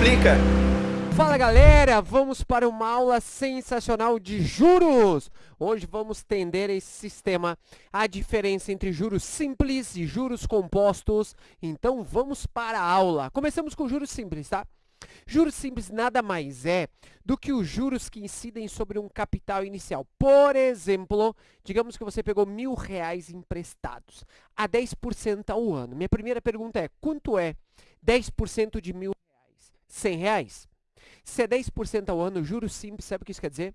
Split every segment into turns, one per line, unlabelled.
explica.
Fala galera, vamos para uma aula sensacional de juros. Hoje vamos entender esse sistema, a diferença entre juros simples e juros compostos. Então vamos para a aula. Começamos com juros simples, tá? Juros simples nada mais é do que os juros que incidem sobre um capital inicial. Por exemplo, digamos que você pegou mil reais emprestados a 10% ao ano. Minha primeira pergunta é, quanto é 10% de mil? 100 reais? Se é 10% ao ano, juros simples, sabe o que isso quer dizer?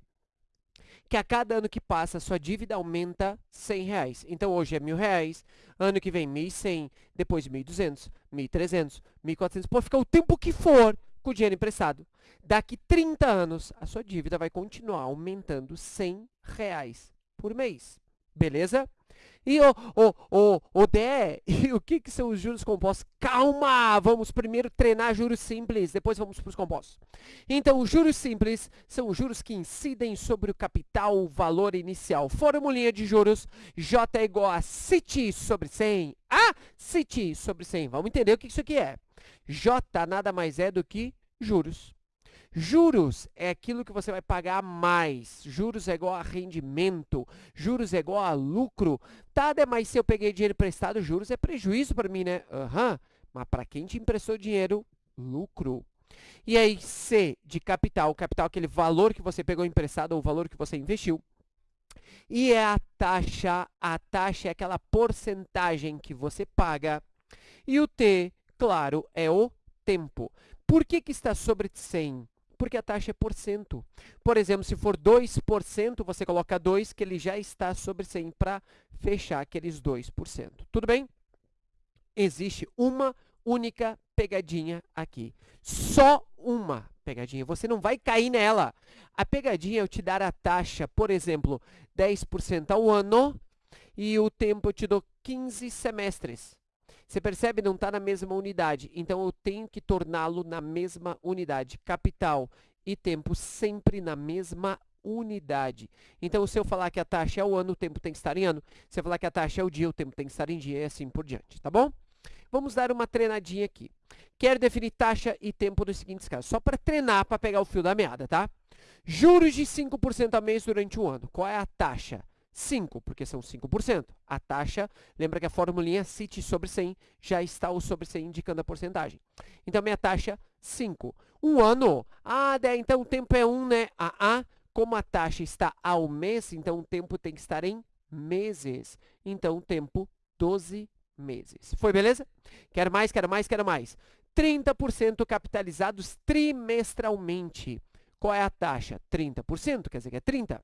Que a cada ano que passa, sua dívida aumenta 100 reais. Então, hoje é mil reais, ano que vem 1.100, depois 1.200, 1.300, 1.400, pode ficar o tempo que for com o dinheiro emprestado. Daqui 30 anos, a sua dívida vai continuar aumentando 100 reais por mês. Beleza? E o, o, o, o DE, o que, que são os juros compostos? Calma! Vamos primeiro treinar juros simples, depois vamos para os compostos. Então, os juros simples são os juros que incidem sobre o capital, o valor inicial. Formulinha de juros, J é igual a CIT sobre 100. A CIT sobre 100. Vamos entender o que isso aqui é. J nada mais é do que juros. Juros é aquilo que você vai pagar mais. Juros é igual a rendimento. Juros é igual a lucro. Tá, mas se eu peguei dinheiro emprestado, juros é prejuízo para mim, né? Aham. Uhum. Mas para quem te emprestou dinheiro, lucro. E aí, C de capital. Capital é aquele valor que você pegou emprestado ou o valor que você investiu. E é a taxa. A taxa é aquela porcentagem que você paga. E o T, claro, é o tempo. Por que, que está sobre 100? Porque a taxa é por cento. Por exemplo, se for 2%, você coloca 2, que ele já está sobre 100 para fechar aqueles 2%. Tudo bem? Existe uma única pegadinha aqui. Só uma pegadinha. Você não vai cair nela. A pegadinha é eu te dar a taxa, por exemplo, 10% ao ano e o tempo eu te dou 15 semestres. Você percebe? Não está na mesma unidade. Então, eu tenho que torná-lo na mesma unidade. Capital e tempo sempre na mesma unidade. Então, se eu falar que a taxa é o ano, o tempo tem que estar em ano. Se eu falar que a taxa é o dia, o tempo tem que estar em dia e assim por diante, tá bom? Vamos dar uma treinadinha aqui. Quero definir taxa e tempo nos seguintes casos. Só para treinar, para pegar o fio da meada, tá? Juros de 5% a mês durante um ano. Qual é a taxa? 5, porque são 5%. A taxa, lembra que a formulinha CIT sobre 100 já está o sobre 100 indicando a porcentagem. Então, minha taxa, 5. Um ano, ah, então o tempo é 1, um, né? Ah, ah, como a taxa está ao mês, então o tempo tem que estar em meses. Então, o tempo, 12 meses. Foi, beleza? Quero mais, quero mais, quero mais. 30% capitalizados trimestralmente. Qual é a taxa? 30%, quer dizer que é 30%.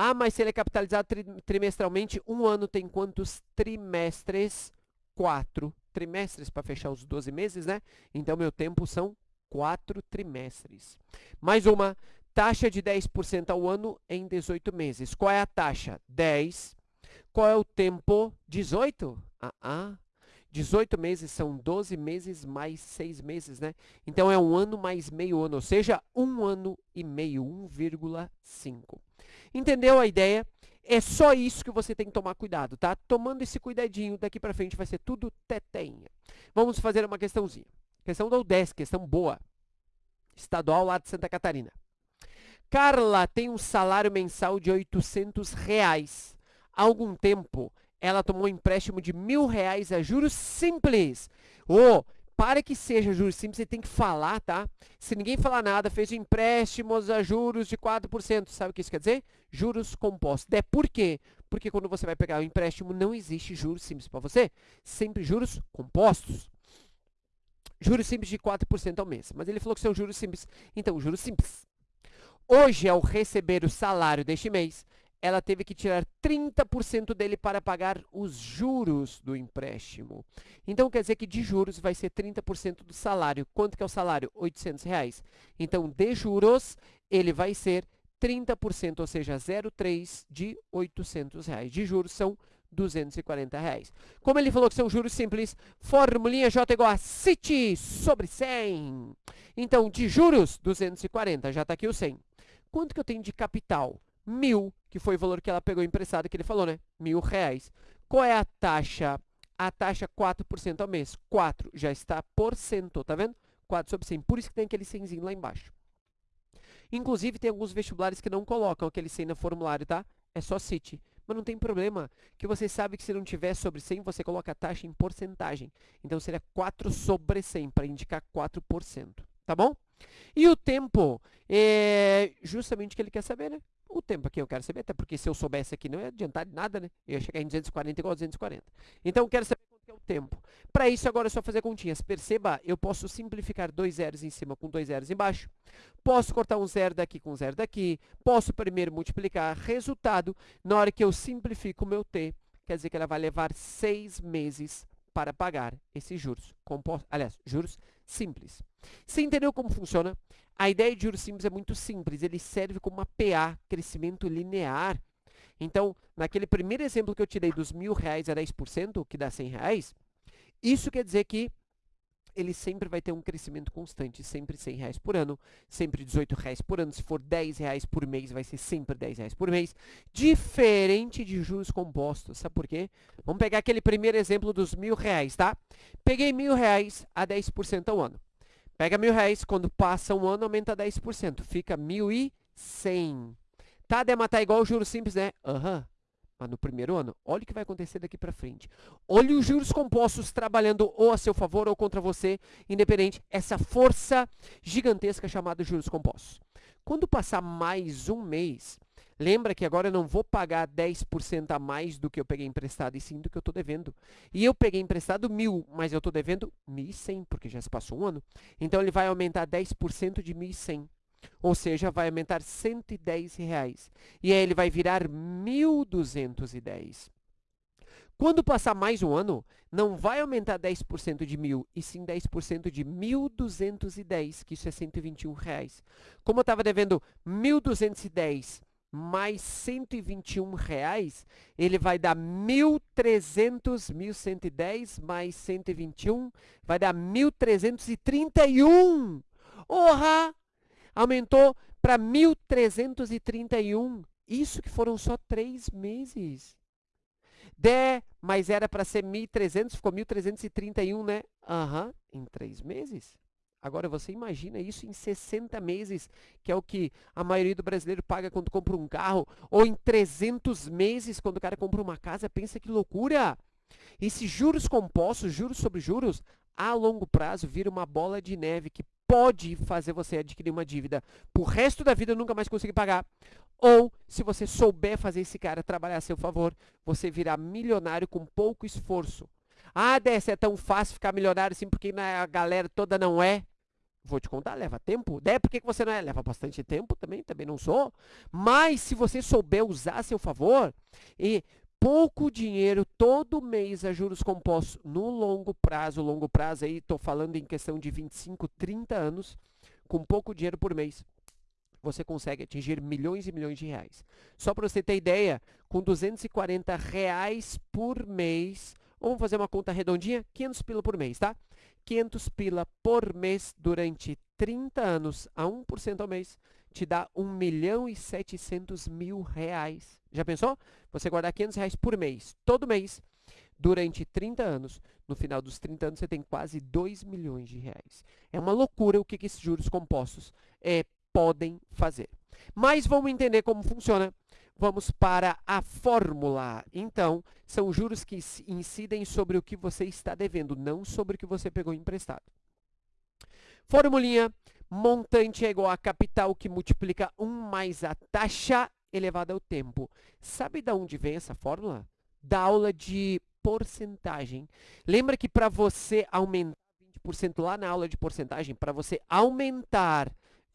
Ah, mas se ele é capitalizado tri trimestralmente, um ano tem quantos trimestres? Quatro trimestres para fechar os 12 meses, né? Então, meu tempo são quatro trimestres. Mais uma, taxa de 10% ao ano em 18 meses. Qual é a taxa? 10. Qual é o tempo? 18? Ah, ah. 18 meses são 12 meses mais 6 meses, né? Então, é um ano mais meio ano, ou seja, um ano e meio, 1,5. Entendeu a ideia? É só isso que você tem que tomar cuidado, tá? Tomando esse cuidadinho, daqui para frente vai ser tudo teteinha. Vamos fazer uma questãozinha. Questão da UDESC, questão boa. Estadual lá de Santa Catarina. Carla tem um salário mensal de 800 reais. Há algum tempo, ela tomou um empréstimo de mil reais a juros simples. Oh, para que seja juros simples, você tem que falar, tá? Se ninguém falar nada, fez empréstimos a juros de 4%. Sabe o que isso quer dizer? Juros compostos. É por quê? Porque quando você vai pegar o empréstimo, não existe juros simples para você. Sempre juros compostos. Juros simples de 4% ao mês. Mas ele falou que são juros simples. Então, juros simples. Hoje, ao receber o salário deste mês, ela teve que tirar 30% dele para pagar os juros do empréstimo. Então, quer dizer que de juros vai ser 30% do salário. Quanto que é o salário? 800 reais. Então, de juros, ele vai ser 30%, ou seja, 0,3 de 800 reais. De juros são 240 reais. Como ele falou que são juros simples, formulinha J igual a CIT sobre 100. Então, de juros, 240. Já está aqui o 100. Quanto que eu tenho de capital? Mil, que foi o valor que ela pegou emprestado, que ele falou, né? Mil reais. Qual é a taxa? A taxa 4% ao mês. 4 já está por cento, tá vendo? 4 sobre 100. Por isso que tem aquele 100zinho lá embaixo. Inclusive, tem alguns vestibulares que não colocam aquele 100 no formulário, tá? É só CIT. Mas não tem problema, que você sabe que se não tiver sobre 100, você coloca a taxa em porcentagem. Então, seria 4 sobre 100, para indicar 4%, tá bom? E o tempo, é justamente o que ele quer saber, né? O tempo aqui eu quero saber, até porque se eu soubesse aqui não ia adiantar de nada, né? Eu ia chegar em 240 igual a 240. Então, eu quero saber quanto é o tempo. Para isso, agora é só fazer continhas. Perceba, eu posso simplificar dois zeros em cima com dois zeros embaixo. Posso cortar um zero daqui com um zero daqui. Posso primeiro multiplicar. Resultado, na hora que eu simplifico o meu t, quer dizer que ela vai levar seis meses para pagar esses juros. Compostos, aliás, juros simples. Você entendeu como funciona? A ideia de juros simples é muito simples. Ele serve como uma PA, crescimento linear. Então, naquele primeiro exemplo que eu tirei dos mil reais a 10%, que dá 100 reais, isso quer dizer que ele sempre vai ter um crescimento constante, sempre 100 reais por ano, sempre 18 reais por ano, se for 10 reais por mês, vai ser sempre 10 reais por mês, diferente de juros compostos, sabe por quê? Vamos pegar aquele primeiro exemplo dos mil reais, tá? Peguei mil reais a 10% ao ano. Pega mil reais, quando passa um ano, aumenta 10%, fica 1.100. Tá, Dema, tá igual o juros simples, né? Aham. Uhum. Mas no primeiro ano, olha o que vai acontecer daqui para frente. Olhe os juros compostos trabalhando ou a seu favor ou contra você, independente, essa força gigantesca chamada juros compostos. Quando passar mais um mês, lembra que agora eu não vou pagar 10% a mais do que eu peguei emprestado, e sim do que eu estou devendo. E eu peguei emprestado mil, mas eu estou devendo 1.100, porque já se passou um ano. Então, ele vai aumentar 10% de 1.100. Ou seja, vai aumentar 110 reais. E aí ele vai virar 1.210. Quando passar mais um ano, não vai aumentar 10% de 1.000, e sim 10% de 1.210, que isso é 121 reais. Como eu estava devendo 1.210 mais 121 reais, ele vai dar 1.300, 1.110 mais 121, vai dar 1.331. Orra! Aumentou para 1.331. Isso que foram só três meses. De, mas era para ser 1.300, ficou 1.331, né? Aham, uhum, em três meses. Agora, você imagina isso em 60 meses, que é o que a maioria do brasileiro paga quando compra um carro, ou em 300 meses, quando o cara compra uma casa, pensa que loucura! Esses juros compostos, juros sobre juros, a longo prazo, vira uma bola de neve que pode fazer você adquirir uma dívida por resto da vida nunca mais conseguir pagar. Ou, se você souber fazer esse cara trabalhar a seu favor, você virá milionário com pouco esforço. Ah, Dessa, é tão fácil ficar milionário assim porque a galera toda não é. Vou te contar, leva tempo. Dé, por que você não é? Leva bastante tempo também, também não sou. Mas se você souber usar a seu favor, e pouco dinheiro todo mês a juros compostos no longo prazo, longo prazo aí, estou falando em questão de 25, 30 anos, com pouco dinheiro por mês, você consegue atingir milhões e milhões de reais. Só para você ter ideia, com 240 reais por mês, vamos fazer uma conta redondinha, 500 pila por mês, tá? 500 pila por mês durante 30 anos a 1% ao mês, te dá 1 milhão e 700 mil reais. Já pensou? Você guardar 500 reais por mês, todo mês, durante 30 anos. No final dos 30 anos, você tem quase 2 milhões de reais. É uma loucura o que, que esses juros compostos é, podem fazer. Mas vamos entender como funciona. Vamos para a fórmula. Então, são juros que incidem sobre o que você está devendo, não sobre o que você pegou emprestado. Formulinha Montante é igual a capital que multiplica 1 mais a taxa elevada ao tempo. Sabe de onde vem essa fórmula? Da aula de porcentagem. Lembra que para você aumentar 20% lá na aula de porcentagem, para você aumentar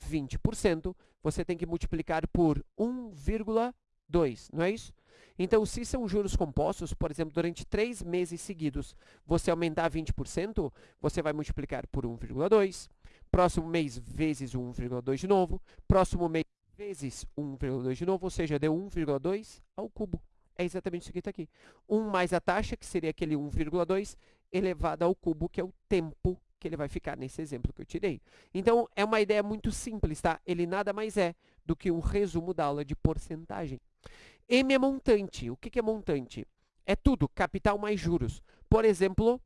20%, você tem que multiplicar por 1,2, não é isso? Então, se são juros compostos, por exemplo, durante três meses seguidos, você aumentar 20%, você vai multiplicar por 1,2. Próximo mês, vezes 1,2 de novo. Próximo mês, vezes 1,2 de novo, ou seja, deu 1,2 ao cubo. É exatamente isso que está aqui. 1 mais a taxa, que seria aquele 1,2, elevado ao cubo, que é o tempo que ele vai ficar nesse exemplo que eu tirei. Então, é uma ideia muito simples, tá? Ele nada mais é do que um resumo da aula de porcentagem. M é montante. O que é montante? É tudo, capital mais juros. Por exemplo,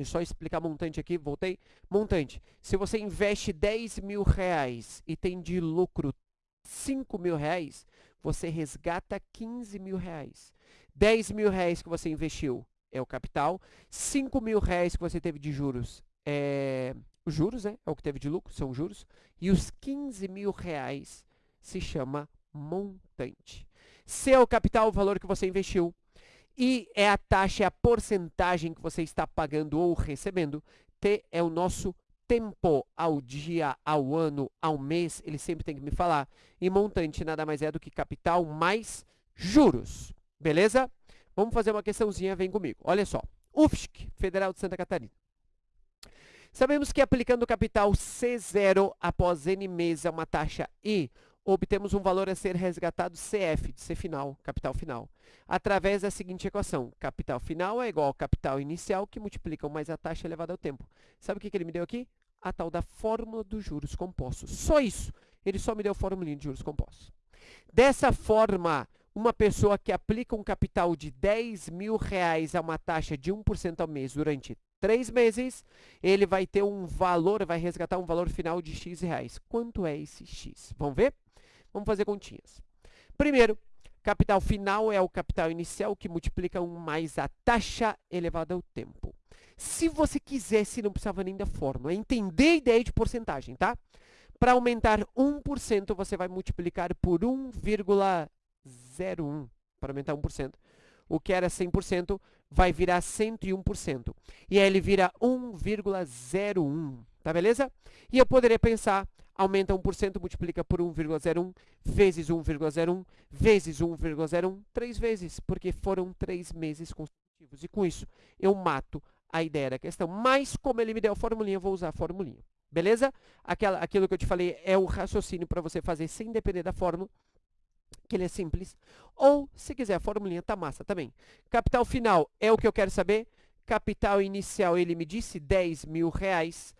Deixa eu só explicar montante aqui, voltei. Montante. Se você investe 10 mil reais e tem de lucro 5 mil reais, você resgata 15 mil reais. 10 mil reais que você investiu é o capital. 5 mil reais que você teve de juros é os juros, né? É o que teve de lucro, são juros. E os 15 mil reais se chama montante. C é o capital, o valor que você investiu. I é a taxa, é a porcentagem que você está pagando ou recebendo. T é o nosso tempo ao dia, ao ano, ao mês, ele sempre tem que me falar. E montante nada mais é do que capital mais juros. Beleza? Vamos fazer uma questãozinha, vem comigo. Olha só. UFSC, Federal de Santa Catarina. Sabemos que aplicando o capital C0 após N meses a uma taxa I, obtemos um valor a ser resgatado CF, de C final, capital final, através da seguinte equação. Capital final é igual ao capital inicial, que multiplicam mais a taxa elevada ao tempo. Sabe o que, ele me deu aqui? A tal da fórmula dos juros compostos. Só isso. Ele só me deu a fórmula de juros compostos. Dessa forma, uma pessoa que aplica um capital de 10 mil reais a uma taxa de 1% ao mês durante três meses, ele vai ter um valor, vai resgatar um valor final de x reais. Quanto é esse x? Vamos ver? Vamos fazer continhas. Primeiro, capital final é o capital inicial que multiplica 1 mais a taxa elevada ao tempo. Se você quisesse, não precisava nem da fórmula, entender a ideia de porcentagem, tá? Para aumentar 1%, você vai multiplicar por 1,01 para aumentar 1%. O que era 100% vai virar 101%. E aí ele vira 1,01, tá beleza? E eu poderia pensar, aumenta 1%, multiplica por 1,01, vezes 1,01, vezes 1,01, três vezes, porque foram três meses consecutivos. E com isso, eu mato a ideia da questão. Mas, como ele me deu a formulinha, eu vou usar a formulinha. Beleza? Aquela, aquilo que eu te falei é o raciocínio para você fazer sem depender da fórmula que ele é simples. Ou, se quiser, a formulinha tá massa também. Capital final é o que eu quero saber. Capital inicial, ele me disse 10 mil reais.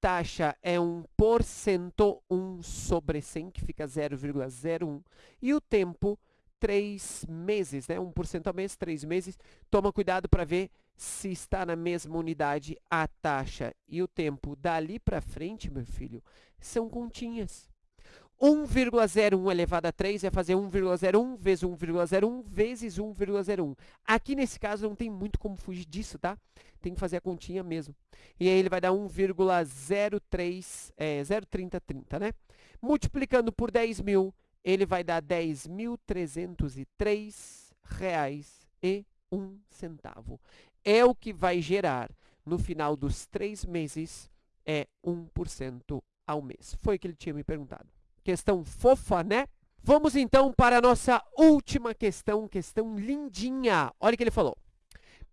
Taxa é 1%, 1 sobre 100, que fica 0,01. E o tempo, 3 meses, né? 1% ao mês, 3 meses. Toma cuidado para ver se está na mesma unidade a taxa e o tempo. Dali para frente, meu filho, são continhas. 1,01 elevado a 3 é fazer 1,01 vezes 1,01 vezes 1,01. Aqui nesse caso não tem muito como fugir disso, tá? Tem que fazer a continha mesmo. E aí ele vai dar 1,03, é, 0,3030, né? Multiplicando por 10 mil, ele vai dar 10.303 reais e um centavo. É o que vai gerar, no final dos três meses, é 1% ao mês. Foi o que ele tinha me perguntado. Questão fofa, né? Vamos então para a nossa última questão, questão lindinha. Olha o que ele falou.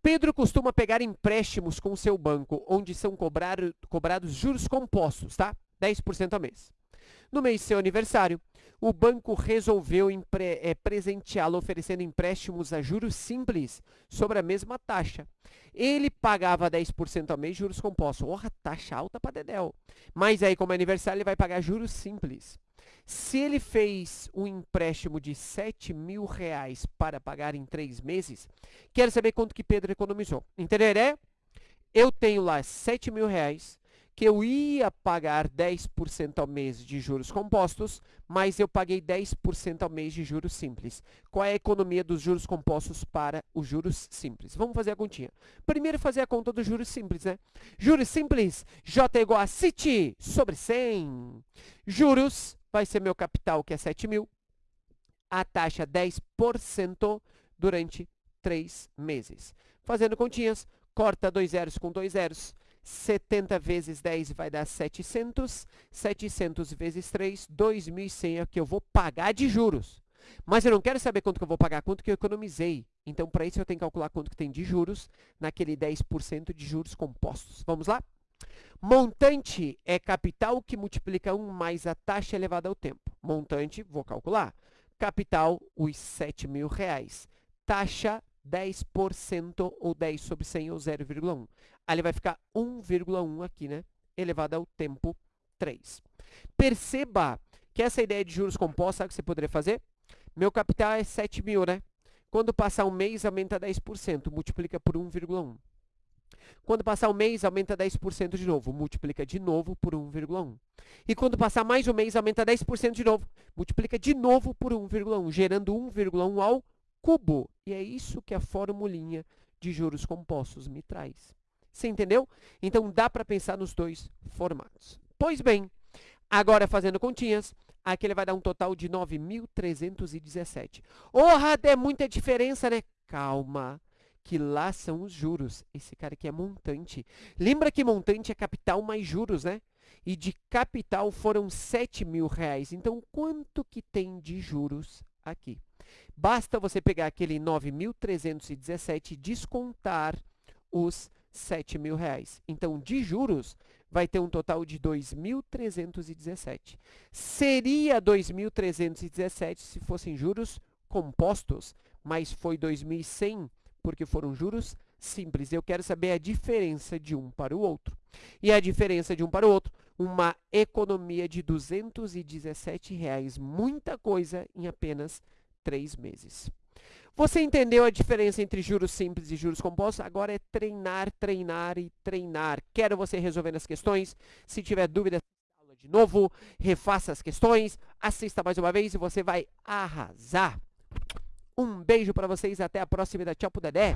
Pedro costuma pegar empréstimos com seu banco, onde são cobrado, cobrados juros compostos, tá? 10% ao mês. No mês de seu aniversário, o banco resolveu é, presenteá-lo oferecendo empréstimos a juros simples sobre a mesma taxa. Ele pagava 10% ao mês juros compostos. Porra, taxa alta para Dedéu. Mas aí, como é aniversário, ele vai pagar juros simples. Se ele fez um empréstimo de 7 mil reais para pagar em três meses, quero saber quanto que Pedro economizou. Entenderé? Eu tenho lá 7 mil reais, que eu ia pagar 10% ao mês de juros compostos, mas eu paguei 10% ao mês de juros simples. Qual é a economia dos juros compostos para os juros simples? Vamos fazer a continha. Primeiro, fazer a conta dos juros simples, né? Juros simples, J é igual a CIT sobre 100. Juros vai ser meu capital, que é 7 mil, a taxa 10% durante 3 meses. Fazendo continhas, corta dois zeros com dois zeros, 70 vezes 10 vai dar 700, 700 vezes 3, 2.100 é o que eu vou pagar de juros. Mas eu não quero saber quanto que eu vou pagar, quanto que eu economizei. Então, para isso, eu tenho que calcular quanto que tem de juros naquele 10% de juros compostos. Vamos lá? Montante é capital que multiplica 1 mais a taxa elevada ao tempo. Montante, vou calcular. Capital, os 7 mil reais. Taxa, 10% ou 10 sobre 100 ou 0,1. Aí ele vai ficar 1,1 aqui, né? Elevado ao tempo 3. Perceba que essa ideia de juros compostos, sabe o que você poderia fazer? Meu capital é 7 mil, né? Quando passar um mês, aumenta 10%, multiplica por 1,1. Quando passar o mês, aumenta 10% de novo. Multiplica de novo por 1,1. E quando passar mais um mês, aumenta 10% de novo. Multiplica de novo por 1,1, gerando 1,1 ao cubo. E é isso que a formulinha de juros compostos me traz. Você entendeu? Então, dá para pensar nos dois formatos. Pois bem, agora fazendo continhas, aqui ele vai dar um total de 9.317. Orra, é muita diferença, né? Calma, que lá são os juros. Esse cara aqui é montante. Lembra que montante é capital mais juros, né? E de capital foram 7 mil reais. Então, quanto que tem de juros aqui? Basta você pegar aquele 9.317 e descontar os 7 mil reais. Então, de juros, vai ter um total de 2.317. Seria 2.317 se fossem juros compostos, mas foi 2.100 porque foram juros simples. Eu quero saber a diferença de um para o outro. E a diferença de um para o outro, uma economia de 217 reais, muita coisa em apenas três meses. Você entendeu a diferença entre juros simples e juros compostos? Agora é treinar, treinar e treinar. Quero você resolvendo as questões. Se tiver dúvida, aula de novo, refaça as questões, assista mais uma vez e você vai arrasar. Um beijo para vocês, até a próxima da Tchau pro Dedé.